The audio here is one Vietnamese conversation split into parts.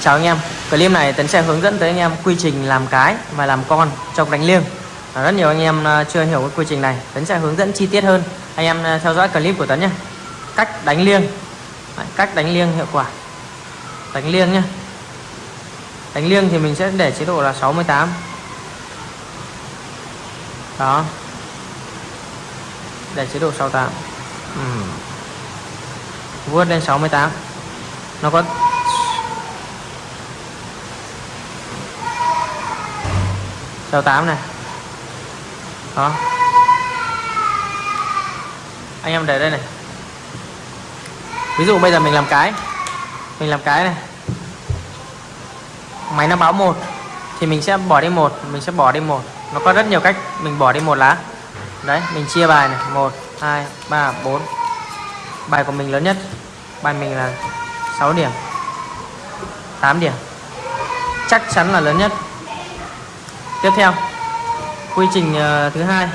Chào anh em. Clip này Tấn sẽ hướng dẫn tới anh em quy trình làm cái và làm con trong đánh liêng. À, rất nhiều anh em à, chưa hiểu cái quy trình này. Tấn sẽ hướng dẫn chi tiết hơn. Anh em à, theo dõi clip của Tấn nhé. Cách đánh liêng. Cách đánh liêng hiệu quả. Đánh liêng nhé. Đánh liêng thì mình sẽ để chế độ là 68 Đó. Để chế độ 68 ừ. Vuốt lên 68 Nó có Sao 8 này? Đó Anh em để đây này. Ví dụ bây giờ mình làm cái, Mình làm cái này. Máy nó báo một, Thì mình sẽ bỏ đi một, Mình sẽ bỏ đi một. Nó có rất nhiều cách Mình bỏ đi một lá. Đấy, mình chia bài này. 1 2 3 4 Bài của mình lớn nhất. Bài mình là 6 điểm. 8 điểm. Chắc chắn là lớn nhất tiếp theo, quy trình ờ, thứ hai.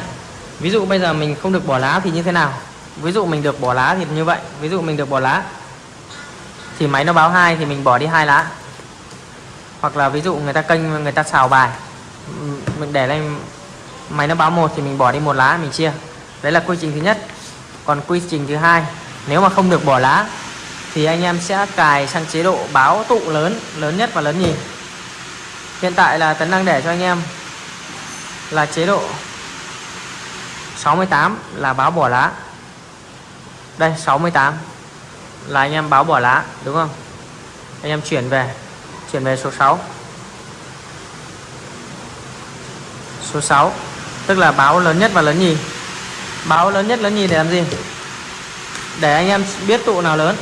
Ví dụ bây giờ mình không được bỏ lá thì như thế nào? Ví dụ mình được bỏ lá thì như vậy. Ví dụ mình được bỏ lá thì máy nó báo hai thì mình bỏ đi hai lá. Hoặc là ví dụ người ta kênh, người ta xào bài mình để lên máy nó báo một thì mình bỏ đi một lá, mình chia. Đấy là quy trình thứ nhất. Còn quy trình thứ hai, nếu mà không được bỏ lá thì anh em sẽ cài sang chế độ báo tụ lớn lớn nhất và lớn nhì hiện tại là tấn đang để cho anh em là chế độ 68 là báo bỏ lá. Đây 68 là anh em báo bỏ lá, đúng không? Anh em chuyển về chuyển về số 6 số 6 tức là báo lớn nhất và lớn nhì. Báo lớn nhất, lớn nhì để làm gì? Để anh em biết tụ nào lớn.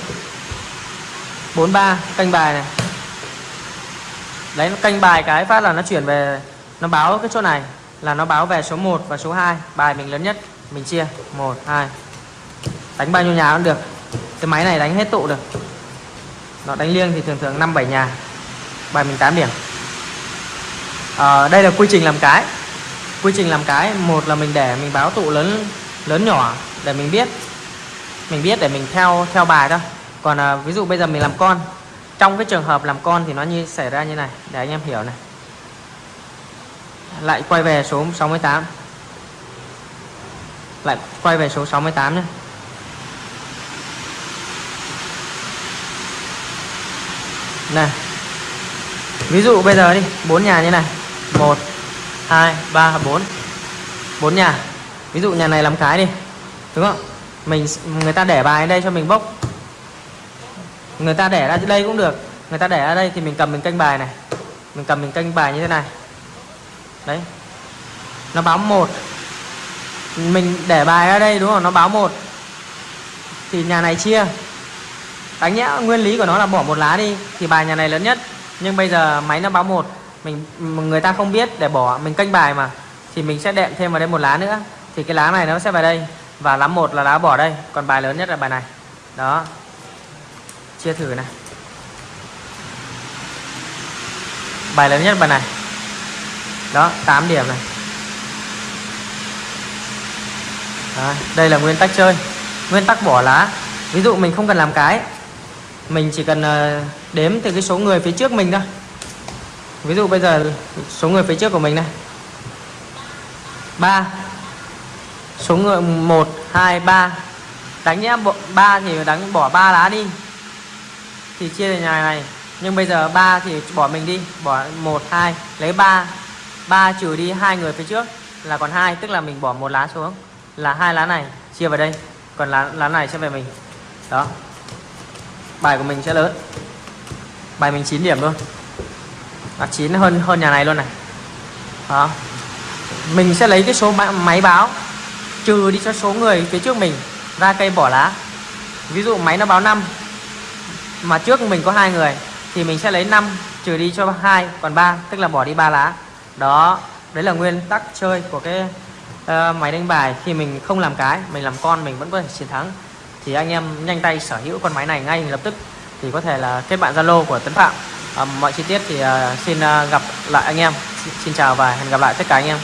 43 canh bài này đấy nó canh bài cái phát là nó chuyển về nó báo cái chỗ này là nó báo về số 1 và số 2 bài mình lớn nhất mình chia. 1 2 đánh bao nhiêu nhà cũng được. Cái máy này đánh hết tụ được. Nó đánh liêng thì thường thường 5 7 nhà. Bài mình 8 điểm. À, đây là quy trình làm cái. Quy trình làm cái một là mình để mình báo tụ lớn lớn nhỏ để mình biết. Mình biết để mình theo theo bài thôi. Còn à, ví dụ bây giờ mình làm con trong cái trường hợp làm con thì nó như, xảy ra như này. Để anh em hiểu này. Lại quay về số 68 lại quay về số 68 nhé. Này. Ví dụ bây giờ đi, bốn nhà như này. 1 2 3 4 bốn nhà. Ví dụ nhà này làm cái đi, đúng không? Mình người ta để bài đây cho mình bốc người ta để ra đây cũng được. Người ta để ra đây thì mình cầm mình canh bài này. Mình cầm mình canh bài như thế này. Đấy. Nó báo một. Mình để bài ra đây, đúng không? Nó báo một. Thì nhà này chia. Đánh nhẽ nguyên lý của nó là bỏ một lá đi, thì bài nhà này lớn nhất. Nhưng bây giờ máy nó báo một. Mình người ta không biết để bỏ, mình canh bài mà. Thì mình sẽ đệm thêm vào đây một lá nữa. Thì cái lá này nó sẽ vào đây. Và lá một là lá bỏ đây. Còn bài lớn nhất là bài này. Đó chia thử này bài lớn nhất bài này. Đó 8 điểm này. Đó, đây là nguyên tắc chơi. Nguyên tắc bỏ lá. Ví dụ mình không cần làm cái mình chỉ cần ờ, đếm từ cái số người phía trước mình thôi. Ví dụ bây giờ số người phía trước của mình này. 3 số người 1 2 3 đánh nhé 3 thì đánh bỏ 3 lá đi thì chia về nhà này. Nhưng bây giờ 3 thì bỏ mình đi, bỏ 1 2 lấy 3 3 trừ đi hai người phía trước là còn hai, tức là mình bỏ một lá xuống. Là hai lá này chia vào đây, còn lá lá này sẽ về mình. Đó. Bài của mình sẽ lớn. Bài mình 9 điểm luôn. Là 9 hơn hơn nhà này luôn này. Đó. Mình sẽ lấy cái số máy báo, trừ đi cho số người phía trước mình, ra cây bỏ lá. Ví dụ máy nó báo 5 mà trước mình có hai người thì mình sẽ lấy 5 trừ đi cho hai còn 3 tức là bỏ đi ba lá. Đó đấy là nguyên tắc chơi của cái uh, máy đánh bài. Khi mình không làm cái mình làm con mình vẫn có thể chiến thắng. Thì anh em nhanh tay sở hữu con máy này ngay lập tức thì có thể là kết bạn zalo của tấn phạm. Uh, mọi chi tiết thì uh, xin uh, gặp lại anh em. Xin chào và hẹn gặp lại tất cả anh em.